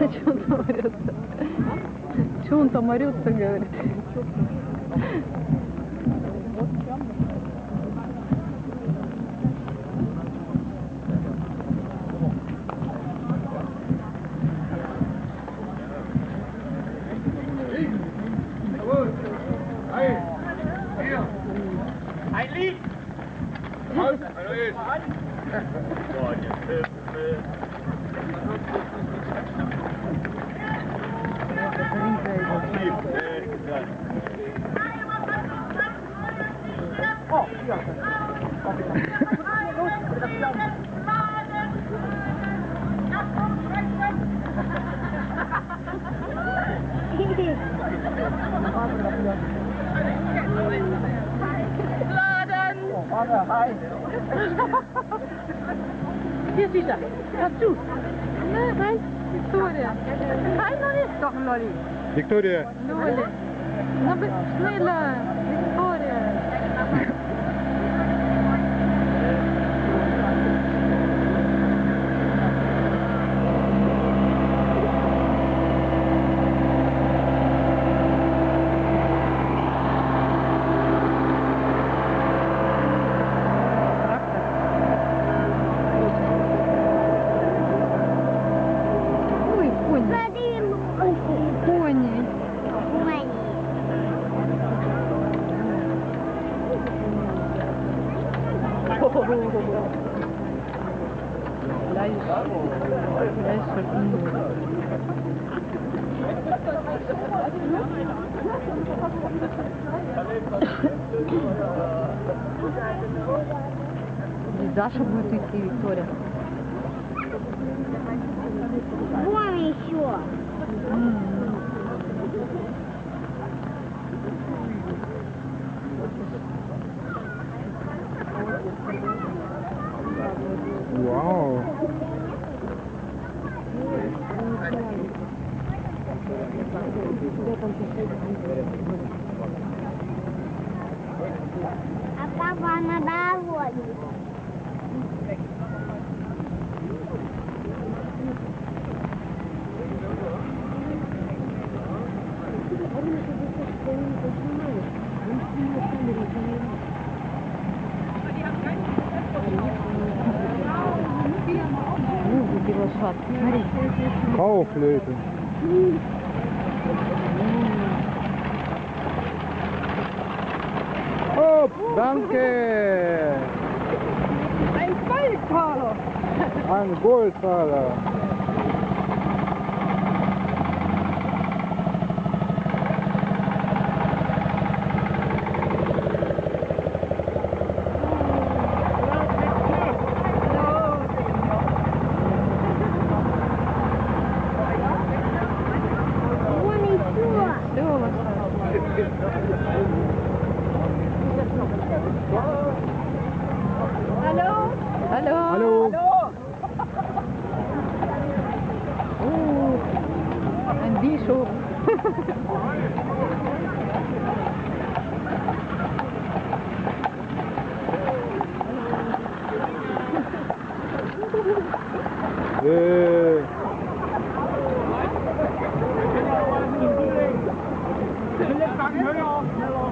Да что он там орется? Что он там орется, говорит? Eilig! Eilig! Hier zit er. Ga toe. Nee, hij Victoria. Hij nog toch, Lolly? Victoria. Lolly. Nou, snelle. Даша будет идти, Виктория. Вон еще. Uau! A cavana da árvore. was hat. Kauflöte. Oh, danke. Ein Goldtaler. Ein Goldtaler. Hallo? Hallo. Hallo. Hallo? Oeh, een diesel. Eh,